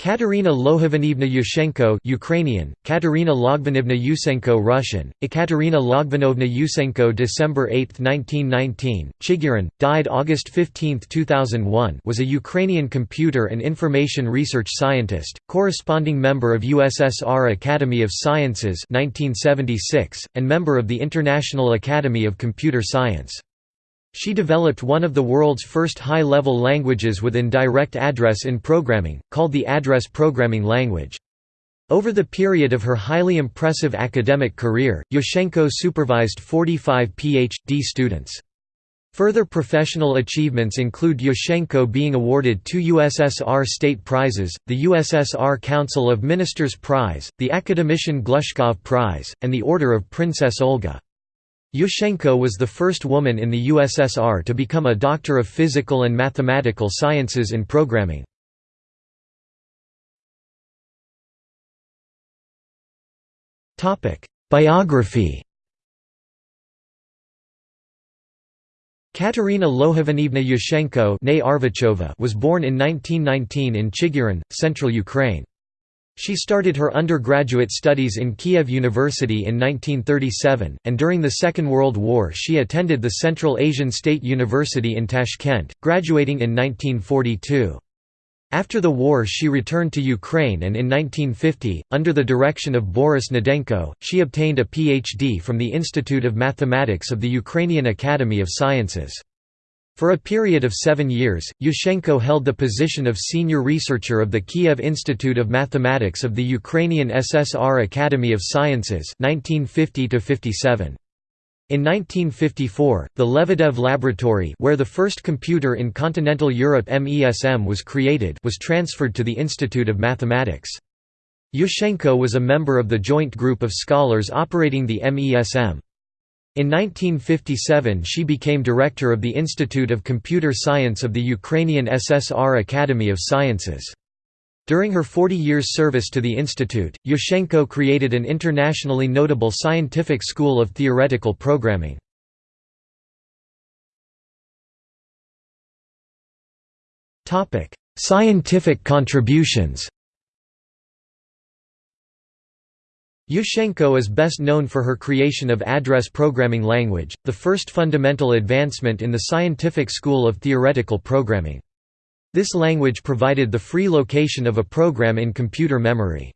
Katerina Lohavanivna Yushchenko Ukrainian, Katerina Logvanivna Yusenko Russian, Ekaterina Logvanovna Yusenko December 8, 1919, Chigurin, died August 15, 2001 was a Ukrainian computer and information research scientist, corresponding member of USSR Academy of Sciences 1976, and member of the International Academy of Computer Science. She developed one of the world's first high-level languages with indirect address in programming, called the Address Programming Language. Over the period of her highly impressive academic career, Yushchenko supervised 45 Ph.D. students. Further professional achievements include Yushchenko being awarded two USSR state prizes, the USSR Council of Ministers Prize, the Academician Glushkov Prize, and the Order of Princess Olga. Yushchenko was the first woman in the USSR to become a Doctor of Physical and Mathematical Sciences in Programming. Biography Katerina Lohavanivna Yushchenko was born in 1919 in Chigurin, central Ukraine. She started her undergraduate studies in Kiev University in 1937, and during the Second World War she attended the Central Asian State University in Tashkent, graduating in 1942. After the war she returned to Ukraine and in 1950, under the direction of Boris Gnedenko, she obtained a PhD from the Institute of Mathematics of the Ukrainian Academy of Sciences. For a period of seven years, Yushchenko held the position of senior researcher of the Kiev Institute of Mathematics of the Ukrainian SSR Academy of Sciences 1950 -57. In 1954, the Lebedev Laboratory where the first computer in continental Europe MESM was created was transferred to the Institute of Mathematics. Yushchenko was a member of the joint group of scholars operating the MESM. In 1957 she became director of the Institute of Computer Science of the Ukrainian SSR Academy of Sciences. During her 40 years service to the institute, Yushchenko created an internationally notable scientific school of theoretical programming. Scientific contributions Yushchenko is best known for her creation of Address Programming Language, the first fundamental advancement in the scientific school of theoretical programming. This language provided the free location of a program in computer memory.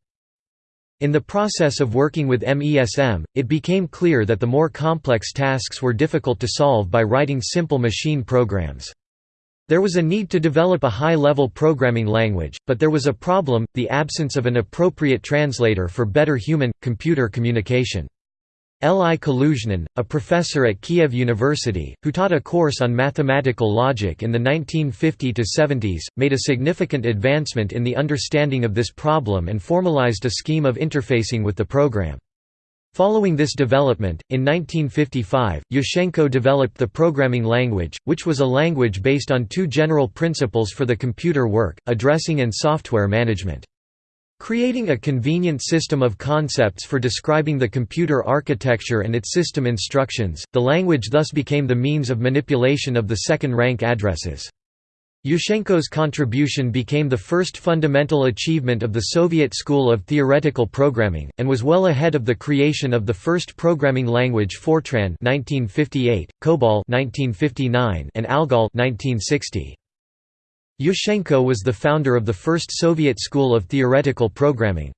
In the process of working with MESM, it became clear that the more complex tasks were difficult to solve by writing simple machine programs. There was a need to develop a high-level programming language, but there was a problem, the absence of an appropriate translator for better human-computer communication. L. I. Kaluzhnin, a professor at Kiev University, who taught a course on mathematical logic in the 1950–70s, made a significant advancement in the understanding of this problem and formalized a scheme of interfacing with the program. Following this development, in 1955, Yushchenko developed the programming language, which was a language based on two general principles for the computer work, addressing and software management. Creating a convenient system of concepts for describing the computer architecture and its system instructions, the language thus became the means of manipulation of the second-rank addresses. Yushchenko's contribution became the first fundamental achievement of the Soviet school of theoretical programming, and was well ahead of the creation of the first programming language Fortran 1958, COBOL 1959, and ALGOL 1960. Yushchenko was the founder of the first Soviet school of theoretical programming.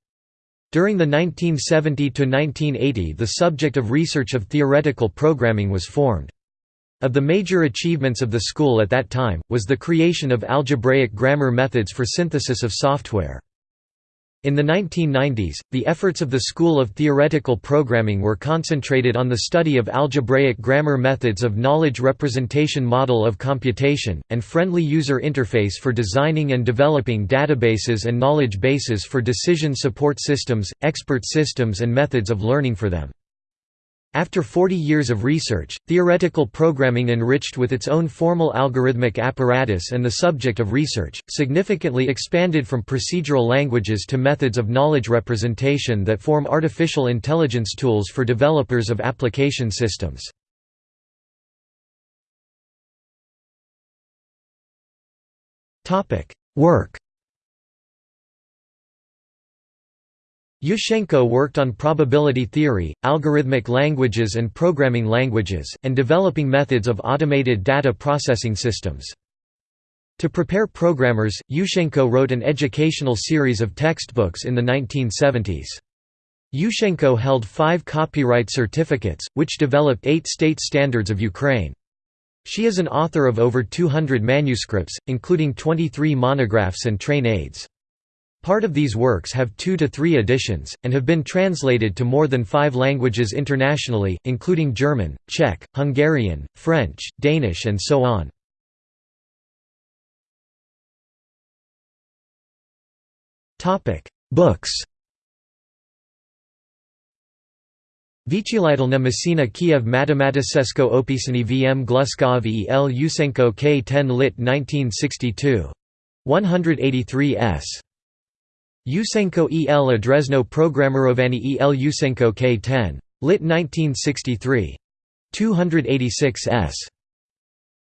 During the 1970–1980 the subject of research of theoretical programming was formed. Of the major achievements of the school at that time, was the creation of algebraic grammar methods for synthesis of software. In the 1990s, the efforts of the School of Theoretical Programming were concentrated on the study of algebraic grammar methods of knowledge representation model of computation, and friendly user interface for designing and developing databases and knowledge bases for decision support systems, expert systems and methods of learning for them. After 40 years of research, theoretical programming enriched with its own formal algorithmic apparatus and the subject of research, significantly expanded from procedural languages to methods of knowledge representation that form artificial intelligence tools for developers of application systems. Work Yushchenko worked on probability theory, algorithmic languages and programming languages, and developing methods of automated data processing systems. To prepare programmers, Yushchenko wrote an educational series of textbooks in the 1970s. Yushchenko held five copyright certificates, which developed eight state standards of Ukraine. She is an author of over 200 manuscripts, including 23 monographs and train aids. Part of these works have two to three editions, and have been translated to more than five languages internationally, including German, Czech, Hungarian, French, Danish and so on. Books Vychilitelna Messina Kiev Matematicesko opisani vm Gluskov e L. Yusenko K. 10 lit 1962. 183 s. Yusenko E. L. Adresno Programmerovani E. L. Yusenko K. 10. Lit 1963. 286 s.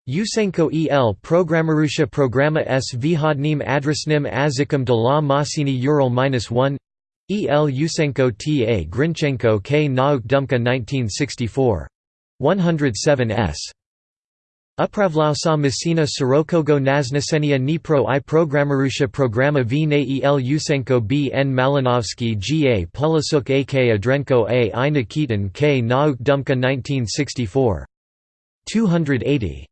Yusenko E. L. Programmerusha Programa s Vhodnim adresnim azikom de la Masini Ural-1 E. L. Yusenko T. A. Grinchenko K. Nauk Dumka 1964. 107 s. Upravlausa Messina Sorokogo Naznesenia Dnipro i Programmerusha Programa v na el Yusenko b n Malinovsky g a Pulisuk a k Adrenko a i Nikitin k Nauk Dumka 1964. 280.